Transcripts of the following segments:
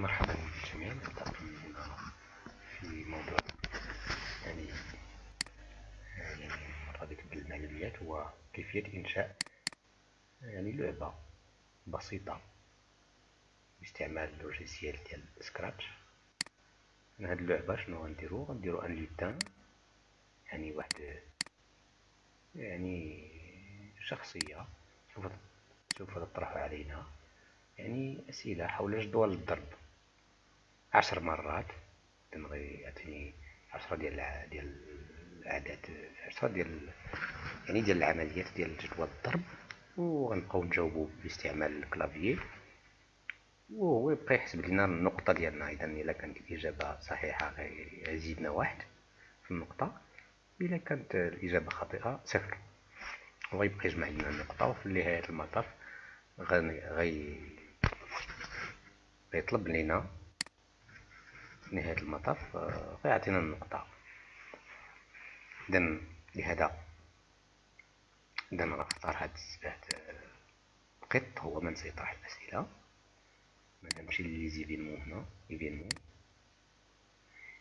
مرحبا بالجميع هنا في موضوع يعني يعني بالمعلومات هو كيفية إنشاء يعني لعبة بسيطة باستعمال لوجيسيال ديال سكراتش هاد اللعبة شنو غنديرو؟ غنديرو أن لوتان يعني واحد يعني شخصية سوف سوف تطرح علينا يعني أسئلة حول جدول الضرب. عشر مرات تنغي يعطيني عشرة ديال ديال الأعداد عشرة ديال يعني ديال العمليات ديال جدول الضرب وغنبقاو نجاوبو باستعمال الكلافيي وهو يبقى يحسب لنا النقطة ديالنا. إذا إلا كانت الإجابة صحيحة غيزيدنا واحد في النقطة إلا كانت الإجابة خاطئة صفر. وغيبقى يجمع لنا النقطة وفي نهاية المطاف غي غيطلب لينا نهاية المطاف غيعطينا النقطة. إذن لهذا إذا غنختار هاد القط هو من سيطرح الأسئلة. نمشي les événements هنا événement.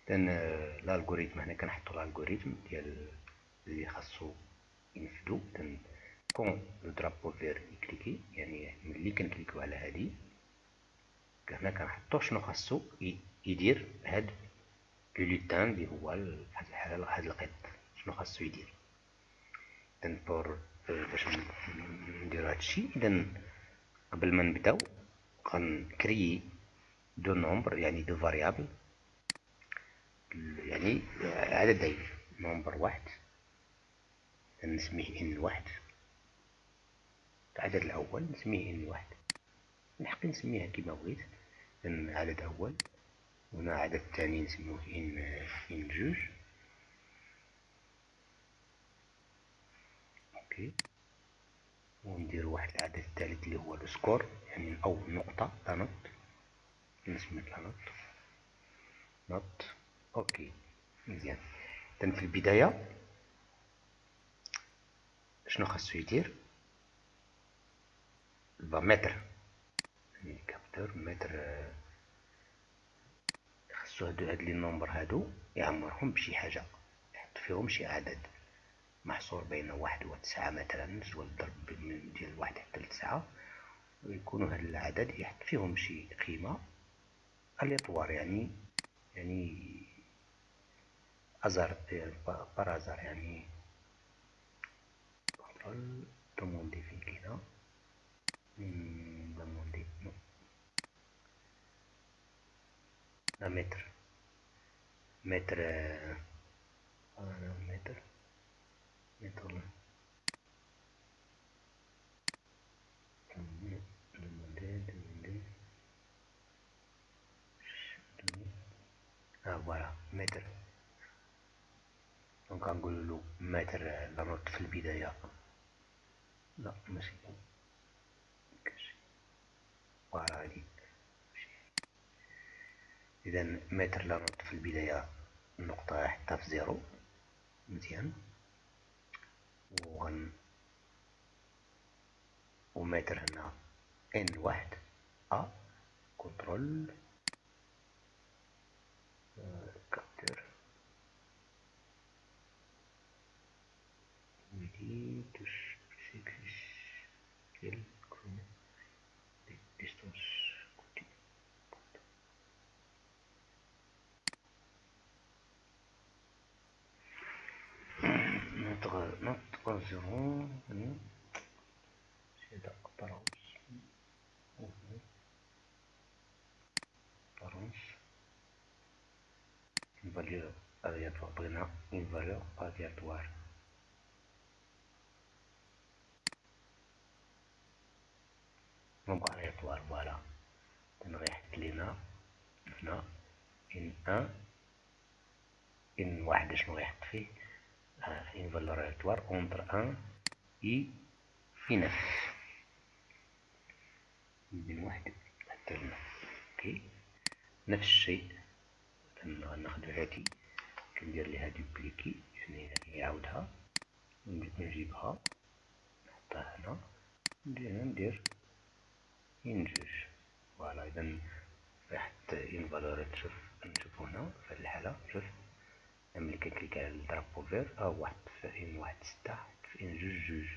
إذن ال algorithme هنا كنحطو ال algorithme ديال اللي خاصو ينفدو إذن quand le drapeau vert est cliqué يعني ملي كنكليكو على هادي. هنا كنحطو شنو خاصو يدير هاد le lutin اللي هو فهاد الحالة هاد القط. شنو خاصو يدير؟ اذا pour باش نديرو هادشي اذا قبل ما نبداو غنكريي deux nombres يعني deux variables. يعني عددين nombre واحد نسميه N واحد. العدد الأول نسميه N واحد. نحق نسميها كيما بغيت. عدد اول هنا عدد ثاني نسموه N N جوج. أوكي. وندير واحد العدد الثالث اللي هو ال score يعني أو نقطة note. نسمي note. note. أوكي. مزيان. إذن في البداية شنو خاصو يدير؟ mettre يعني capteur mettre خصو هادو هاد les nombres هادو يعمرهم بشي حاجة يحط فيهم شي عدد محصور بين واحد وتسعة مثلا جدول الضرب ديال واحد حتى لتسعة ويكونوا هاد العدد يحط فيهم شي قيمة aléatoire يعني يعني hasard par hasard يعني demander فين كاينة demander mettre mettre mettre mettre voilà mettre donc غنقول له mettre la note في البداية لا ماشي فوالا هادي إذا متر لا في البداية النقطة حتى في زيرو. مزيان. وغن ومتر هنا. إن واحد. أ. كنترول. كابتر. ودي تش. كيل نتغيرون سيدا apparence apparence une valeur aléatoire بغينا une valeur aléatoire donc aléatoire voilà غيحط لينا هنا N N N واحد شنو غيحط فيه une valeur aléatoire entre 1 et 9 من واحد حتى لنا أوكي نفس الشيء ناخد هادي كندير ليها dupliquer يعني يعاودها نجيبها نحطها هنا ندير ندير جوج فوالا اذا راحت اون فالور تشوف نشوفو هنا في الحالة شوف ملي كنكليك على الدرابو فير ها واحد في ان واحد ستة في ان جوج جوج.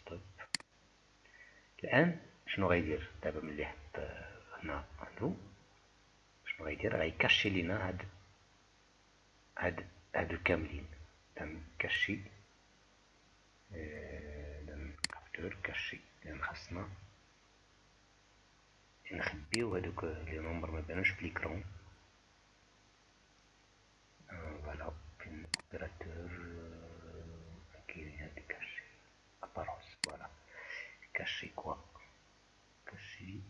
ستوب. الآن شنو غيدير؟ دابا ملي حط هنا هادو شنو غيدير؟ غيكاشي لينا هاد هاد هادو كاملين. تم كاشي كابتور كاشي لأن خاصنا نخبيو هادوك لي نومبر مبانوش بليكرون فوالا فين اوبيراتور كاين هاد كاشي اباروس فوالا كاشي كوا كاشي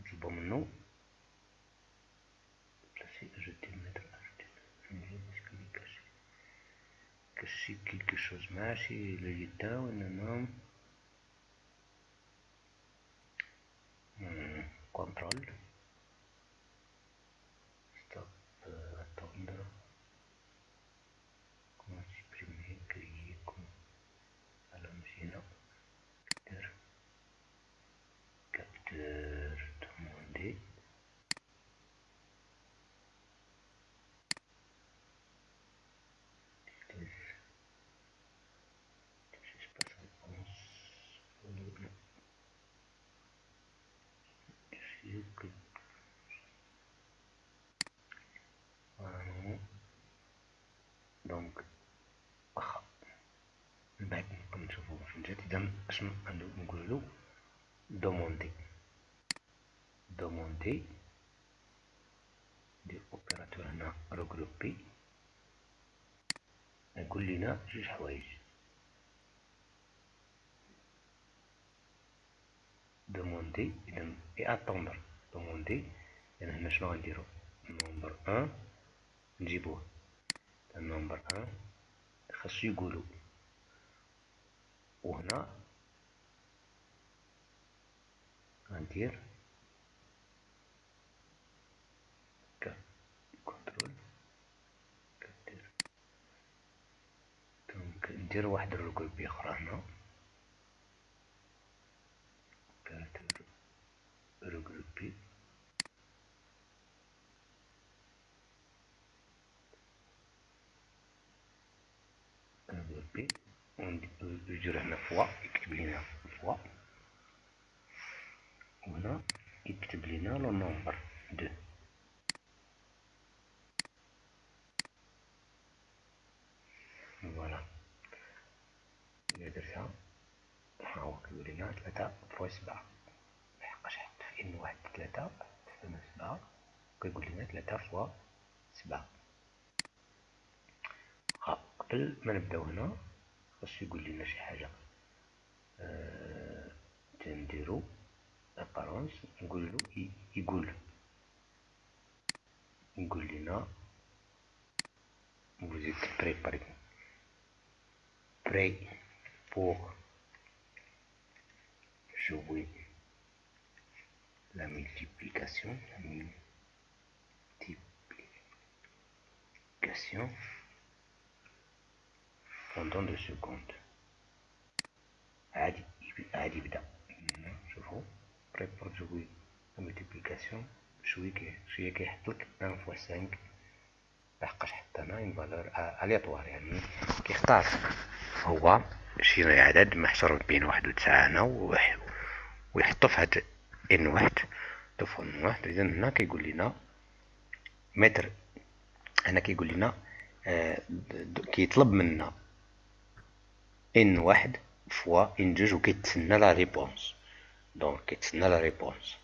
نطلبو منو بلاسي اجوتي متر اجوتي كاشي كاشي كيلكو شوز ماشي لليتا وانما كنترول دونك. واخا من بعد نبقى نشوفو جات اذا أشنو نقولو دوموندي. دوموندي ندير اوبيراتور هنا روغروبي يقول لنا جوج حوايج. دوموندي اذا اي اتوندر دوموندي اذا هنا شنو غنديرو نومبر ان نجيبوه النمبر ان خاصو يقولو وهنا غندير كنترول كدير دونك ندير واحد الركوبي أخرى هنا وندير هنا fois يكتب لنا fois وهنا يكتب لنا le nombre deux voilà إلا درتها ها هو كيقول لنا تلاتة fois سبعة لحقاش حط في N واحد تلاتة تساوي سبعة كيقول لنا تلاتة fois سبعة قبل ما نبداو هنا خاصو يقول لنا شي حاجة أه... تنديرو ابارونس نقولو يقول يقول لنا vous êtes préparé prêt pour jouer la multiplication la multiplication Pendant deux secondes. عادي عادي يبدا شوفوا jouer la multiplication شوية كي شوية كيحط لك 1 فوا 5 لحقاش حط هنا اون فالور الياتوار يعني كيختار هو شي عدد محصور بين واحد وتسعة هنا ويحطو في هاد ان واحد طفو ان واحد اذا هنا كيقول لنا mettre هنا كيقول لنا آه كيطلب منا N واحد fois N جوج وكيتسنى la réponse donc كيتسنى la réponse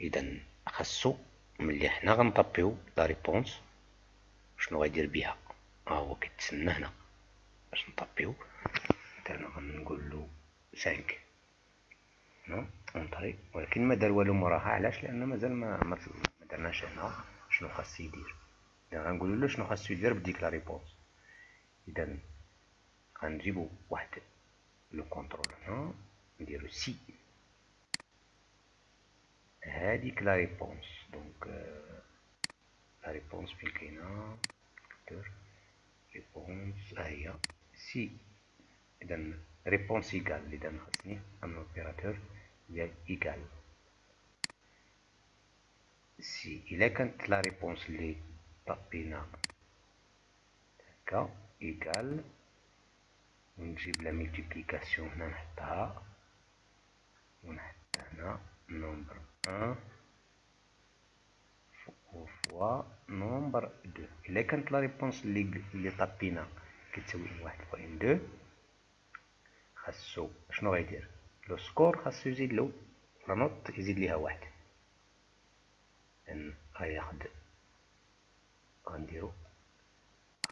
اذا خاصو ملي حنا غن tapiو la réponse شنو غيدير بها ها هو كيتسنى هنا. باش ن tapiو مثلا غنقول 5 هنا entrer ولكن ما دار والو موراها علاش؟ لأن مازال ما ما درناش هنا شنو خاص يدير. اذا غنقولو له شنو خاصو يدير بديك la réponse اذا غنجيبو واحد le contrôle هنا نديرو si هاديك la réponse donc la réponse فين كاينة réponse ها هي si اذا réponse égale اللي دابا خاصني ان opérateur ديال égal si الا كانت la réponse اللي طبينا هكا égal ونجيب la multiplication هنا نحطها ونحط هنا nombre un fois nombre deux الا كانت la réponse اللي اللي طبينا كتساوي واحد fois un deux خاصو شنو غيدير لو سكور خاصو يزيد له لا نوت يزيد ليها واحد ان غياخد غنديرو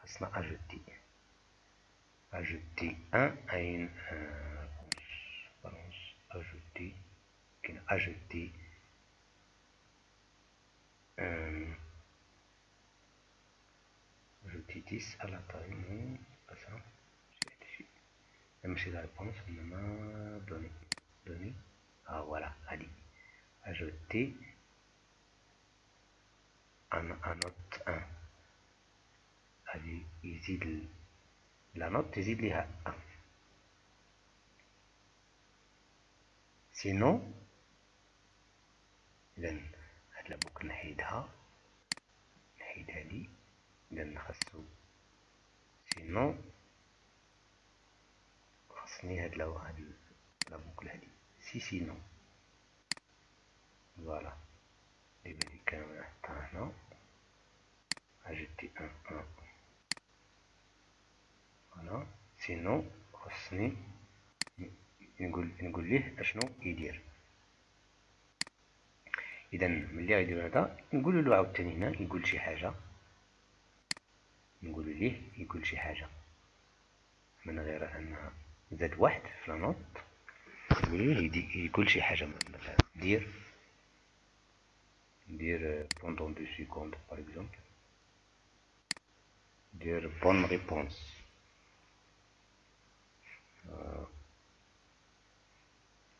خاصنا اجوتي اجوتي ان اين بالونس اجوتي كاين اجوتي اجوتي 10 على طريق ça. ماشي لا ريبونس انما دوني دوني آه فوالا هادي اجوتي ان نوت ان هادي يزيد لا نوت يزيد ليها ان سينو؟ اذا هاد la boucle نحيدها. نحيد هادي اذا خاصو sinon. خاصني هاد le هاد la boucle هادي si sinon. voilà. دابا كامل نحطها هنا. ajouter un un. sinon خاصني نقول نقول ليه أشنو يدير. إذا ملي غيدير هذا نقول له عاوتاني هنا يقول شي حاجة. نقول ليه يقول شي حاجة. من غير انها زاد واحد في la note يقول شي حاجة. مثلا دير دير pendant deux secondes par exemple دير bonne réponse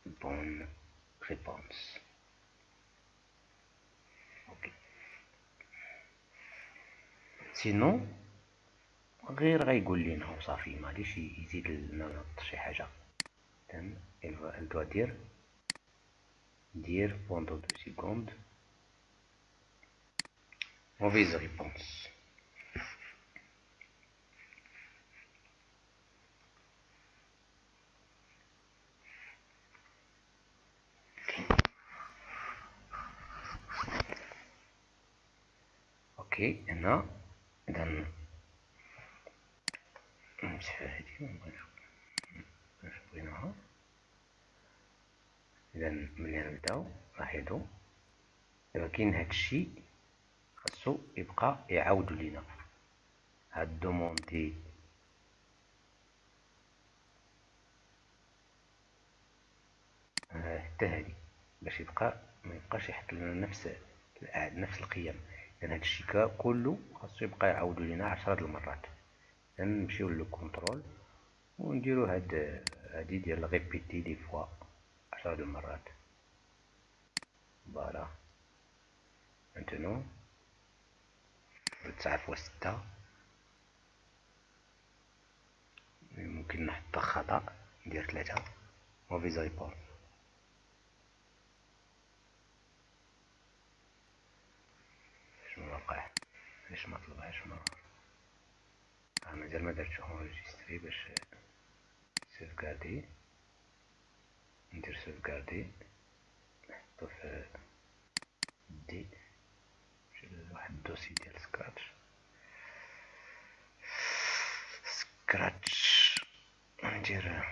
bonne réponse أوكي sinon غير غيقول لينا وصافي ما غاديش يزيد لنا شي حاجة. تم elle doit dire dire pendant deux secondes. Mauvaise réponse. Ok هنا اذا نمسح هادي بغيناها اذا ملي نبداو لاحظوا دابا كاين هادشي خاصو يبقى يعاودو لينا. هاد دوموندي حتى هادي. باش يبقى ما يبقاش يحط لنا نفس نفس القيم. لأن هادشي كله خاصو يبقى يعاودو لينا عشرة المرات. نمشيو le contrôle ونديرو هاد هادي ديال répéter dix fois عشرة المرات. voilà maintenant تسعة fois ستة. ممكن نحط خطأ ندير ثلاثة mauvaise réponse شنو وقع علاش ما طلبهاش ما مازال ما درتش enregistrer باش sauvegarder ندير sauvegarder نحطو في دي واحد ال dossier ديال Scratch Scratch ندير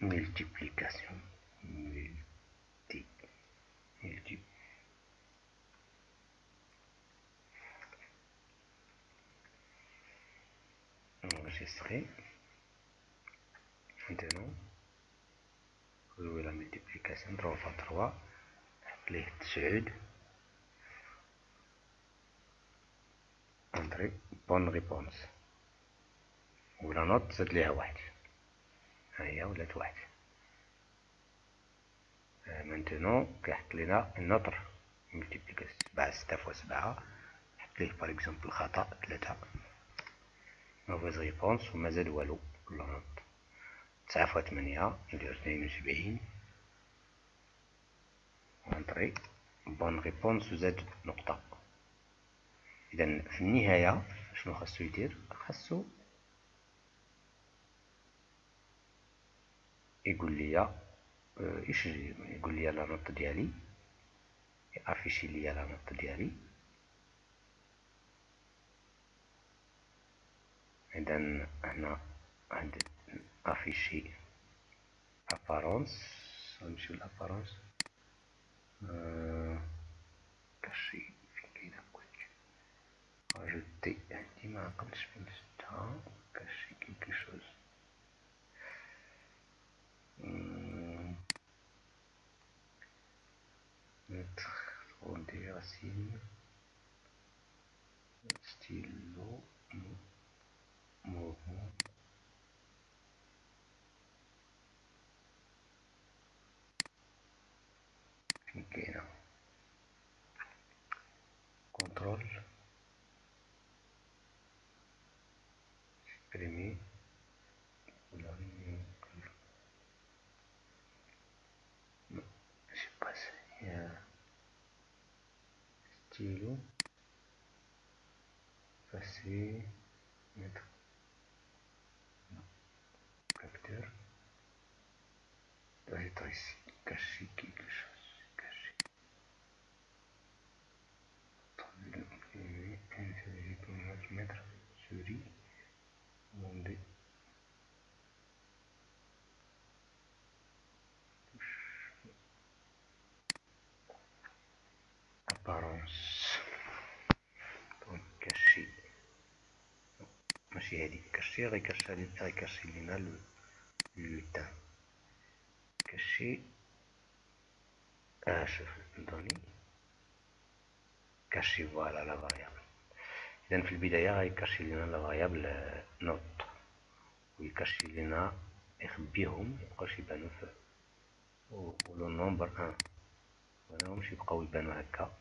multiplication multi multi enregistrer maintenant jouer la multiplication 3 fois 3 نحط ليه تسعود entrée bonne réponse و la note زاد ليها واحد هيا ولات واحد maintenant كيحط لينا notre multiplication سبعة ستة fois سبعة نحط ليه par exemple خطأ ثلاثة mauvaise réponse وما زاد والو note تسعة fois تمنية ندير اثنين وسبعين. entrée بون ريبونس زاد نقطة. إذا في النهاية شنو خاصو يدير؟ خاصو يقول لي آه، إيش يقول لي لا نوت ديالي؟ افيشي لي لا نوت ديالي. اذا هنا عند افيشي ابارونس نمشيو لابارونس كاشي فين كاينه كلشي اجوتي عندي ما عقلتش فين شفتها كاشي كيلكو شوز mettre trop des racines stylo Okay. Aquí no. Control. Exprimir. No, se pasa ya. Estilo. Así. Metro. Doit être ici cacher quelque chose cacher mettre souris demander apparence donc cacher ماشي هادي cacher غير cacher غير cacher لينا le temps آه شوف données cacher voilà la variable اذا في البدايه غي cacher لينا la variable note وي cacher لينا يخبيهم ميبقاوش يبانو في ولو نومبر ان ماناهمش يبقاو يبانو هكا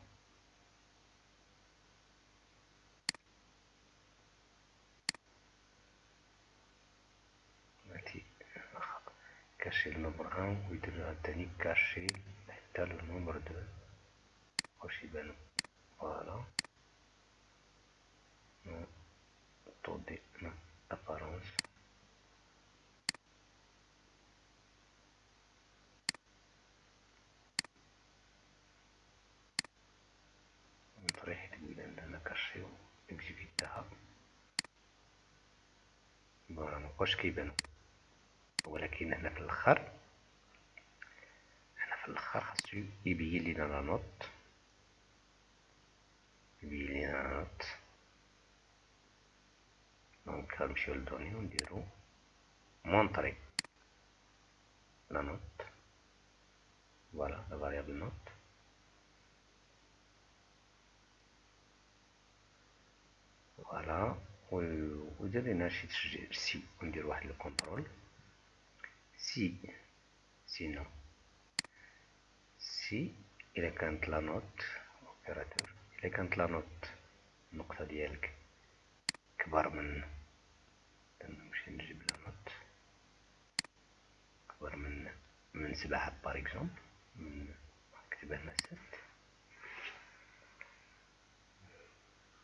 كاشي النمبر ان ويدير عاوتاني كاشي حتى النمبر دو واش يبانو فوالا طو دي ابارونس نطريح تقريبا أنا كاشيو اكزيكيتاها فوالا مبقاوش كيبانو ولكن هنا في الآخر هنا في الآخر خاصو يبين لينا لا نوت يبين لينا لا نوت دونك غنمشيو لدوني ونديرو مونطري لا نوت voilà la variable note voilà ودير لينا شي تسجيل si وندير واحد ال contrôle si sinon si إلا كانت la note opérateur إلا كانت la note النقطة ديالك كبر من نمشي نجيب la note كبر من من سبعة par exemple من نكتبها هنا ست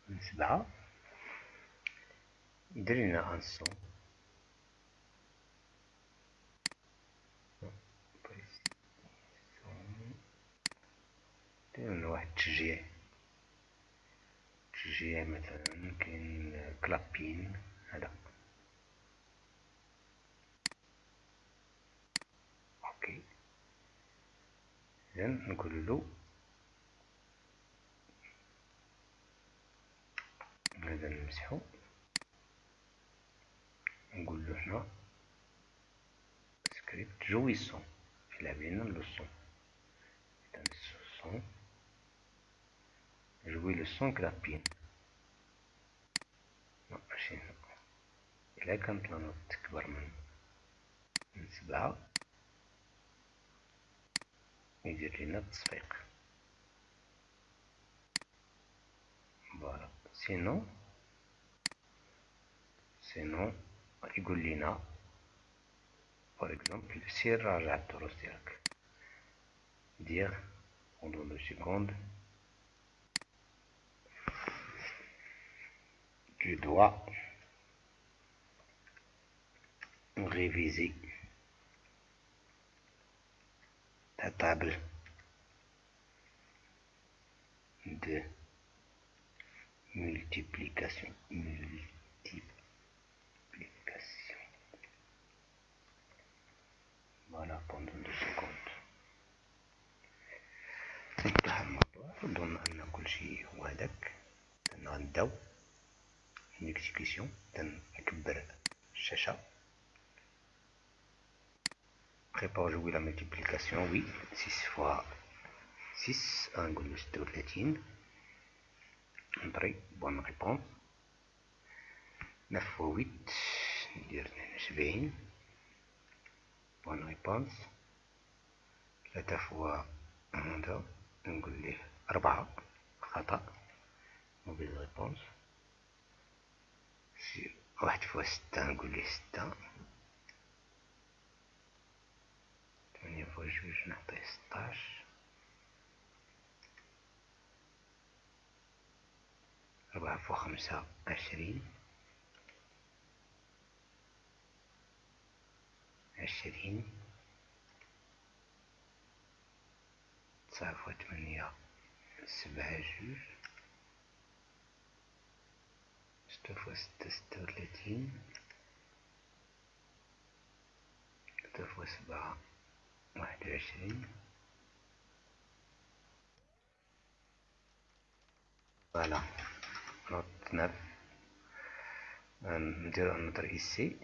من سبعة يدير لنا son التشجيع تشجيع مثلا كاين clapping هذا. OK. اذا نقول له. هذا نمسحو نقول له هنا. script jouer ال son يلعب لنا le son إذا ال son jouer le son clapping ماشي هنا إلا كانت la note تكبر من من سبعة يدير لنا التصفيق voilà sinon sinon يقول لنا par exemple سير راجع الدروس ديالك dire pendant deux secondes tu dois réviser ta table de multiplication. Multiplication. Voilà, pendant deux secondes. انتهى الموضوع أظن أن كل شيء هو هذاك تنغداو نيكتيكسيون تنكبر الشاشة Prépare jouer la multiplication, oui. 6 fois 6, 1,36. André, bonne réponse. 9 fois 8, ندير 72. Bonne réponse. 3 fois هذا نقول ليه 4 خطأ. Mauvaise réponse. 1 fois 6 نقول ليه 6. 8 fois جوج نعطيه 16 ربعة فوا خمسة عشرين. عشرين. تسعة فوا تمنية سبعة جوج. ستة فوا ستة ستة وثلاثين ستة فوا سبعة واحد وعشرين فوالا نوت نف نديرو نضر إيسي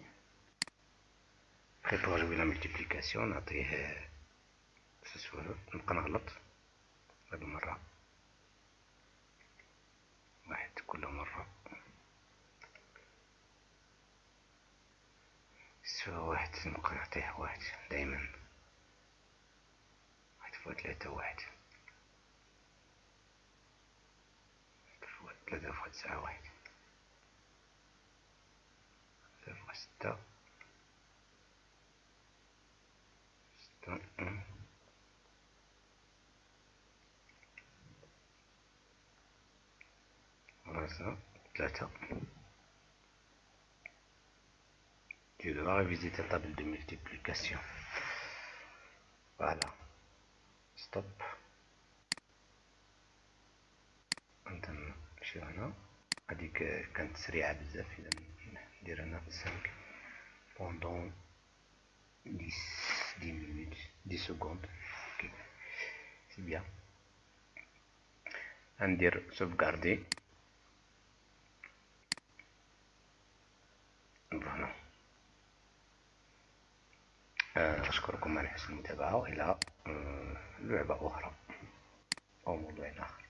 بريبار جوي لا ملتيبليكاسيون نعطيه نبقى نغلط هاد المرة واحد كل مرة سوا واحد نبقى نعطيه واحد. دايما. واحد فوا ثلاثة واحد. فوا ثلاثة فوا تسعة واحد. ثلاثة فوا ستة. ستة خمسة ثلاثة Tu devras réviser ta table de multiplication. Voilà. Stop. انت نمشيو هنا هذيك كانت سريعة بزاف إذا ندير هنا cinq pendant dix des minutes des secondes OK c'est bien غندير sauvegarder voilà أشكركم على حسن المتابعة وإلى لعبة أخرى أو موضوع آخر.